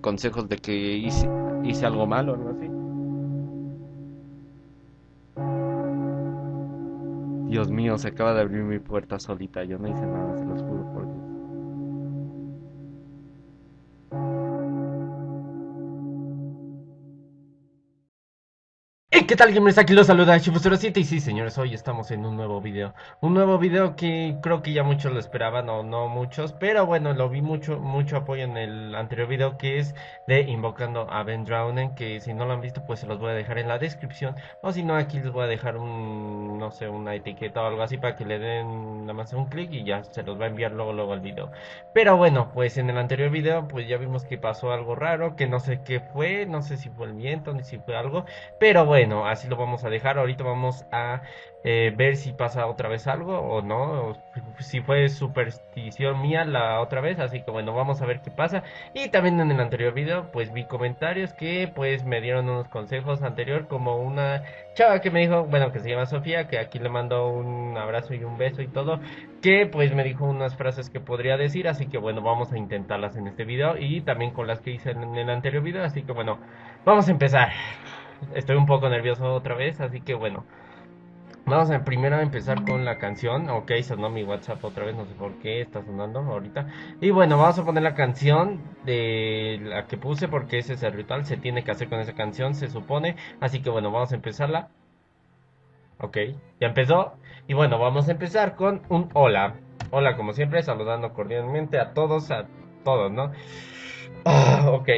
consejos de que hice, hice algo malo o algo así. Dios mío, se acaba de abrir mi puerta solita. Yo no hice nada, se los juro por Dios. ¿Qué tal gamers? Aquí los saluda Shifu07 y sí señores, hoy estamos en un nuevo video. Un nuevo video que creo que ya muchos lo esperaban o no muchos Pero bueno, lo vi mucho mucho apoyo en el anterior video que es de Invocando a Ben Drownen Que si no lo han visto pues se los voy a dejar en la descripción. O si no aquí les voy a dejar un, no sé, una etiqueta o algo así Para que le den nada más un clic y ya se los va a enviar luego luego el video. Pero bueno, pues en el anterior video pues ya vimos que pasó algo raro Que no sé qué fue, no sé si fue el viento ni si fue algo Pero bueno así lo vamos a dejar. Ahorita vamos a eh, ver si pasa otra vez algo o no. si fue superstición mía la otra vez. Así que bueno, vamos a ver qué pasa. Y también en el anterior video, pues vi comentarios que pues me dieron unos consejos anterior. Como una chava que me dijo, bueno, que se llama Sofía, que aquí le mando un abrazo y un beso y todo. Que pues me dijo unas frases que podría decir. Así que bueno, vamos a intentarlas en este video. Y también con las que hice en el anterior video. Así que bueno, vamos a empezar estoy un poco nervioso otra vez, así que bueno. Vamos a primero a empezar con la canción. Ok, sonó mi WhatsApp otra vez, no sé por qué está sonando ahorita. Y bueno, vamos a poner la canción de la que puse porque ese es el ritual. Se tiene que hacer con esa canción, se supone. Así que bueno, vamos a empezarla. Ok, ya empezó. Y bueno, vamos a empezar con un hola. Hola, como siempre, saludando cordialmente a todos, a todos, ¿no? Ah, ok.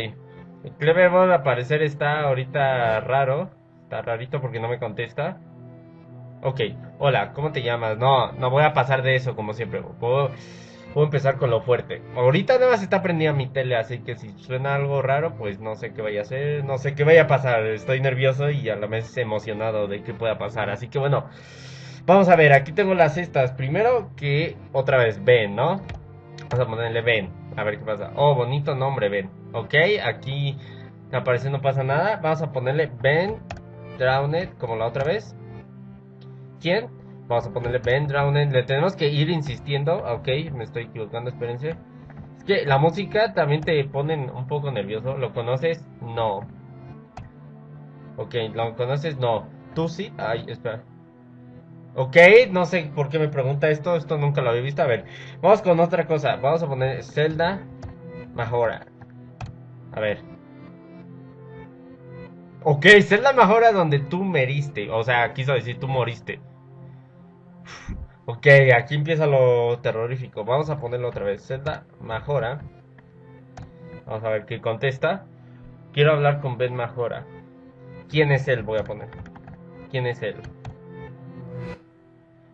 Clever Mode al parecer está ahorita raro. Está rarito porque no me contesta. Ok, hola, ¿cómo te llamas? No, no voy a pasar de eso como siempre. Puedo, puedo empezar con lo fuerte. Ahorita nada más está prendida mi tele, así que si suena algo raro, pues no sé qué vaya a hacer, no sé qué vaya a pasar. Estoy nervioso y a la vez emocionado de qué pueda pasar. Así que bueno, vamos a ver, aquí tengo las cestas. Primero que otra vez, ven, ¿no? Vamos a ponerle ven, a ver qué pasa. Oh, bonito nombre, ven. Ok, aquí aparece no pasa nada. Vamos a ponerle Ben Drowned como la otra vez. ¿Quién? Vamos a ponerle Ben Drowned. Le tenemos que ir insistiendo. Ok, me estoy equivocando, espérense. Es que la música también te pone un poco nervioso. ¿Lo conoces? No. Ok, ¿lo conoces? No. ¿Tú sí? Ay, espera. Ok, no sé por qué me pregunta esto, esto nunca lo había visto. A ver, vamos con otra cosa. Vamos a poner Zelda Majora. A ver. Ok, Zelda Majora donde tú meriste. O sea, quiso decir tú moriste. Ok, aquí empieza lo terrorífico. Vamos a ponerlo otra vez. Zelda Majora. Vamos a ver qué contesta. Quiero hablar con Ben Majora. ¿Quién es él? Voy a poner. ¿Quién es él?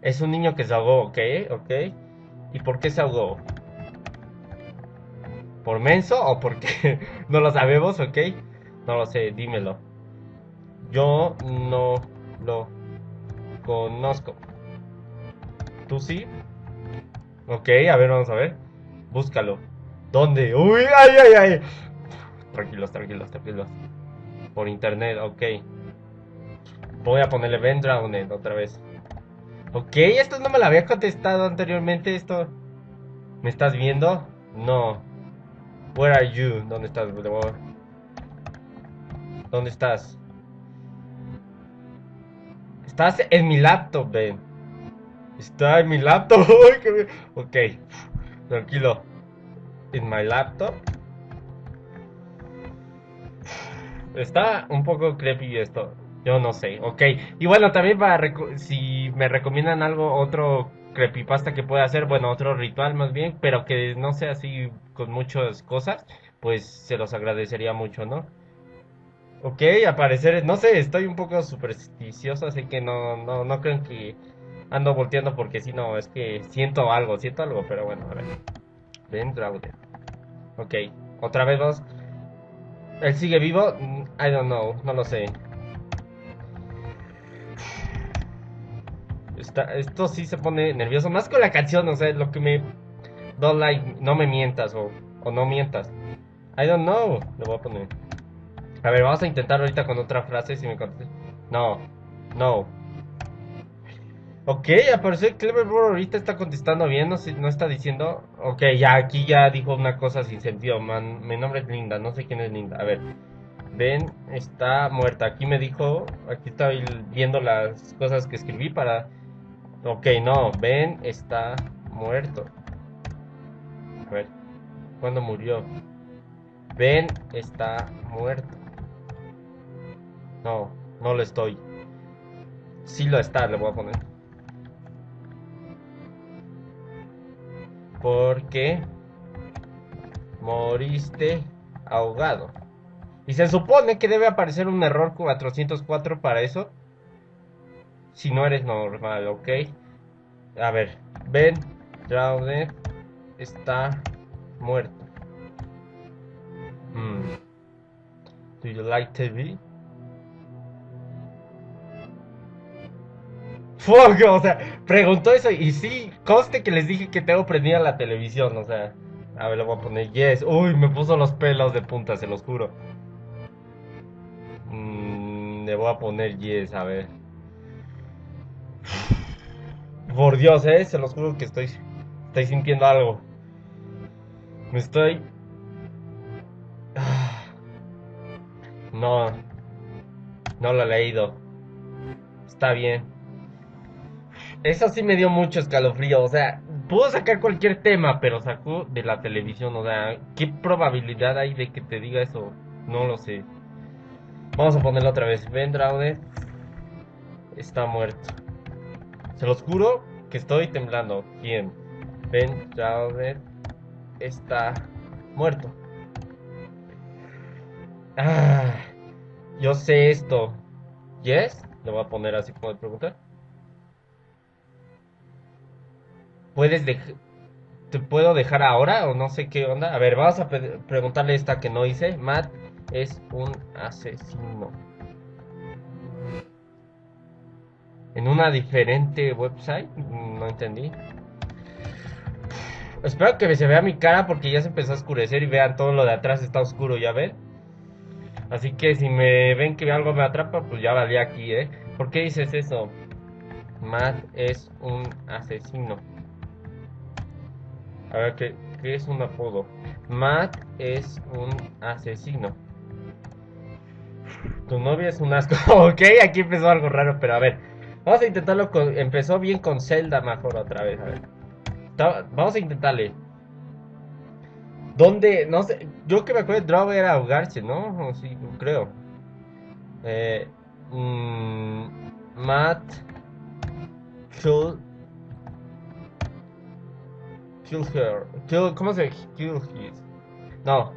Es un niño que se ahogó, ok, ok. ¿Y por qué se ahogó? ¿Por menso o porque no lo sabemos, ok? No lo sé, dímelo. Yo no lo conozco. ¿Tú sí? Ok, a ver, vamos a ver. Búscalo. ¿Dónde? Uy, ay, ay, ay. Tranquilos, tranquilos, tranquilos. Por internet, ok. Voy a ponerle Ben otra vez. Ok, esto no me lo había contestado anteriormente. Esto. ¿Me estás viendo? No. Where are you? ¿Dónde estás, ¿Dónde estás? Estás en mi laptop, Ben. Está en mi laptop. ok. Tranquilo. En mi laptop. Está un poco creepy esto. Yo no sé, ok. Y bueno, también para si me recomiendan algo, otro creepypasta que pueda hacer, bueno, otro ritual más bien, pero que no sea así con muchas cosas, pues se los agradecería mucho, ¿no? Ok, aparecer, no sé, estoy un poco supersticioso, así que no, no, no creo que ando volteando porque si no, es que siento algo, siento algo, pero bueno, a ver. Ben Draude. Ok, otra vez dos. ¿Él sigue vivo? Mm, I don't know, no lo sé. Esto sí se pone nervioso. Más con la canción, o sea, lo que me. Don't like, no me mientas o, o no mientas. I don't know. Lo voy a poner. A ver, vamos a intentar ahorita con otra frase si me contestas. No, no. Ok, apareció Cleverbro ahorita está contestando bien, no, no está diciendo. Ok, ya aquí ya dijo una cosa sin sentido. Man, mi nombre es Linda, no sé quién es Linda. A ver, Ben está muerta. Aquí me dijo, aquí estoy viendo las cosas que escribí para. Ok, no, Ben está muerto. A ver, ¿cuándo murió? Ben está muerto. No, no lo estoy. Sí lo está, le voy a poner. Porque moriste ahogado. Y se supone que debe aparecer un error 404 para eso. Si no eres normal, ¿ok? A ver, Ben Drowned está muerto. Mm. Do you like TV? Fuck, o sea, preguntó eso y sí, conste que les dije que tengo prendida la televisión, o sea. A ver, le voy a poner yes. Uy, me puso los pelos de punta, se los juro. Mm, le voy a poner yes, a ver. Por Dios, eh, se los juro que estoy, estoy sintiendo algo. Me estoy... No, no lo he leído. Está bien. Eso sí me dio mucho escalofrío. O sea, pudo sacar cualquier tema, pero sacó de la televisión. O sea, ¿qué probabilidad hay de que te diga eso? No lo sé. Vamos a ponerlo otra vez. Ben Draude está muerto. Se los juro que estoy temblando. ¿Quién? Ben Draude está muerto. Ah, yo sé esto. ¿Yes? Le voy a poner así como de pregunta. puedes te puedo dejar ahora o no sé qué onda. A ver, vamos a preguntarle esta que no hice. Matt es un asesino. En una diferente website, no entendí. Espero que se vea mi cara porque ya se empezó a oscurecer y vean todo lo de atrás está oscuro, ¿ya ven? Así que si me ven que algo me atrapa, pues ya valía aquí, ¿eh? ¿Por qué dices eso? Matt es un asesino. A ver, ¿qué, es un apodo? Matt es un asesino. Tu novia es un asco. ok, aquí empezó algo raro, pero a ver. Vamos a intentarlo con... Empezó bien con Zelda mejor otra vez, a ver. Vamos a intentarle. ¿Dónde? No sé. Yo que me acuerdo, Draw era ahogarse, ¿no? sí, creo. Eh, mmm, Matt Kill Kill her. Kill, ¿Cómo se Kill his? No.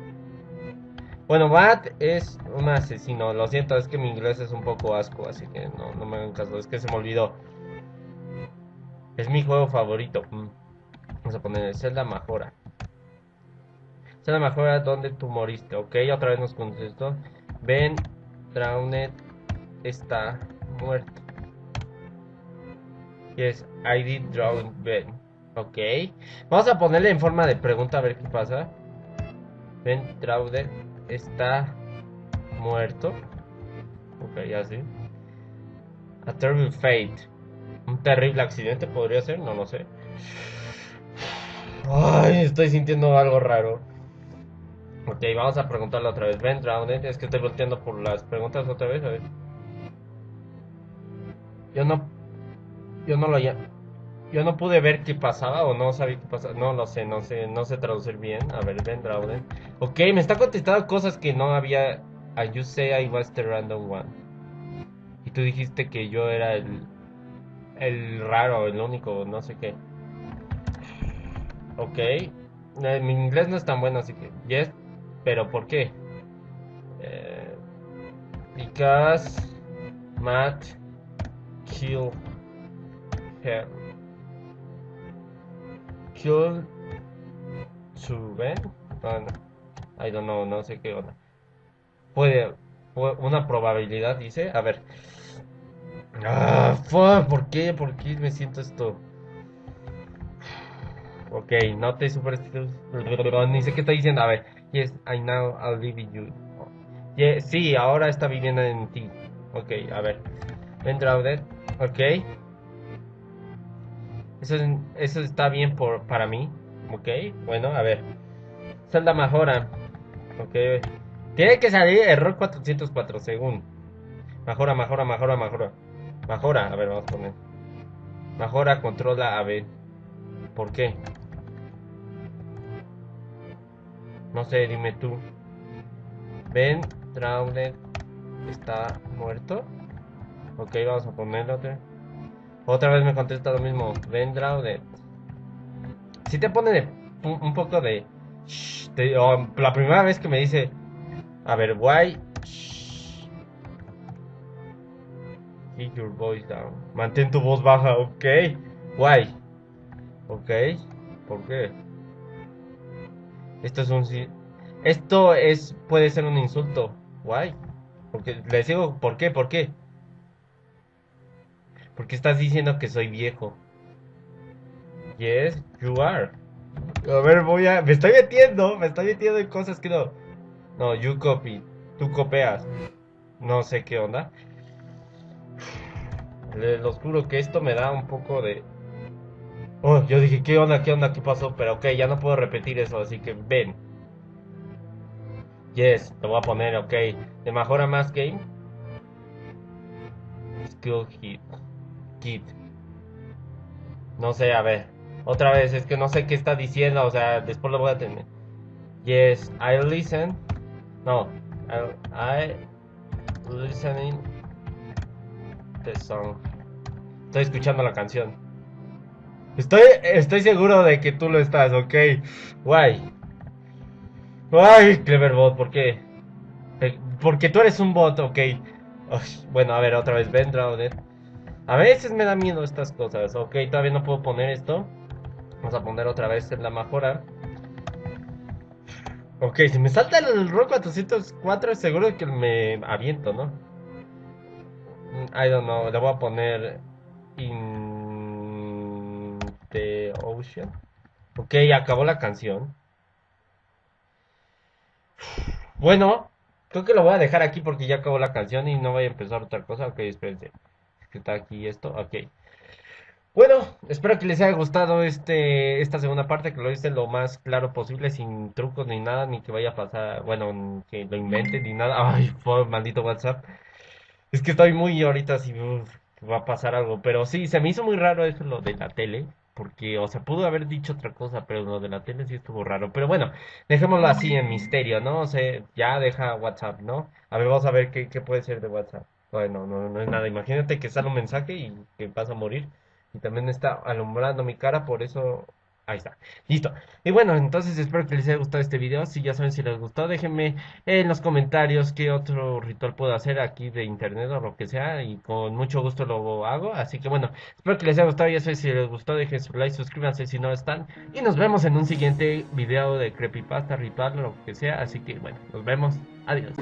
Bueno, Matt es un asesino. Lo siento, es que mi inglés es un poco asco, así que no, me hagan caso. Es que se me olvidó. Es mi juego favorito. Mm. Vamos a poner Zelda Majora. Zelda Majora, ¿dónde tú moriste? Ok, otra vez nos contestó. Ben Drowned está muerto. Yes, I did drown Ben. Ok. Vamos a ponerle en forma de pregunta a ver qué pasa. Ben Traude está muerto. Ok, ya sí. A terrible fate. Un terrible accidente podría ser, no lo sé. Ay, estoy sintiendo algo raro. Ok, vamos a preguntarle otra vez. Ben Drowned, es que estoy volteando por las preguntas otra vez, a ver. Yo no. Yo no lo llamo yo no pude ver qué pasaba o no sabía qué pasaba. No lo sé, no sé, no sé traducir bien. A ver, Ben Drauden. Ok, me está contestando cosas que no había. I you say I was the random one. Y tú dijiste que yo era el. El raro, el único, no sé qué. Ok. Eh, mi inglés no es tan bueno, así que. Yes. Pero ¿por qué? Eh, because Matt kill her. To Ben. I don't know, no sé qué onda. Puede, una probabilidad, dice. A ver. Ah, ¿por qué? ¿Por qué me siento esto? Ok, no te super Ni sé qué está diciendo. A ver. Yes, I know I'll live in you. Yes, sí, ahora está viviendo en ti. Ok, a ver. Drowder. Ok. Eso, eso está bien por, para mí. Ok, bueno, a ver. Zelda mejora. Ok. Tiene que salir error 404 según. Mejora, mejora, mejora, mejora. Mejora, a ver, vamos a poner. Mejora, controla, a ver. ¿Por qué? No sé, dime tú. Ben Trauner está muerto. Ok, vamos a ponerlo otra. Otra vez me contesta lo mismo. Ben Trauner. Si te pone un, poco de, la primera vez que me dice, a ver, why? Keep your voice down. Mantén tu voz baja, ok. Why? Ok. ¿Por qué? Esto es un... Esto es... Puede ser un insulto. Why? Porque les digo, ¿por qué? ¿Por qué? Porque estás diciendo que soy viejo. Yes, you are. A ver, voy a... Me estoy metiendo, me estoy metiendo en cosas que no... No, you copy. Tú copias. No sé qué onda. Les juro que esto me da un poco de... Oh, yo dije, ¿qué onda? ¿Qué onda? ¿Qué pasó? Pero ok, ya no puedo repetir eso, así que ven. Yes, te voy a poner, ok. ¿Te mejora más game? Skill hit. No sé, a ver. Otra vez, es que no sé qué está diciendo, o sea, después lo voy a tener. Yes, I listen. No, I, I listening the song. Estoy escuchando la canción. Estoy, estoy seguro de que tú lo estás, ok. Guay. Guay, Cleverbot, ¿por qué? Porque tú eres un bot, ok. bueno, a ver, otra vez, Ben A veces me da miedo estas cosas, ok. Todavía no puedo poner esto. Vamos a poner otra vez en la mejora. Ok, si me salta el rock 404, seguro que me aviento, ¿no? I don't know, le voy a poner... Ocean. Ok, acabó la canción. Bueno, creo que lo voy a dejar aquí porque ya acabó la canción y no voy a empezar otra cosa. Ok, espérense. Que está aquí esto. Ok. Bueno, espero que les haya gustado este esta segunda parte, que lo hice lo más claro posible, sin trucos ni nada, ni que vaya a pasar, bueno, que lo inventen ni nada. Ay, por maldito WhatsApp. Es que estoy muy ahorita si va a pasar algo, pero sí, se me hizo muy raro eso lo de la tele porque, o sea, pudo haber dicho otra cosa, pero lo de la tele sí estuvo raro. Pero bueno, dejémoslo así en misterio, ¿no? O sea, ya deja WhatsApp, ¿no? A ver, vamos a ver qué, qué puede ser de WhatsApp. Bueno, no, no es nada. Imagínate que sale un mensaje y que vas a morir. Y también está alumbrando mi cara, por eso Ahí está, listo. Y bueno, entonces espero que les haya gustado este video. Si ya saben si les gustó, déjenme en los comentarios qué otro ritual puedo hacer aquí de internet o lo que sea. Y con mucho gusto lo hago. Así que bueno, espero que les haya gustado. Ya saben si les gustó, dejen su like, suscríbanse si no están. Y nos vemos en un siguiente video de creepypasta, ritual lo que sea. Así que bueno, nos vemos. Adiós.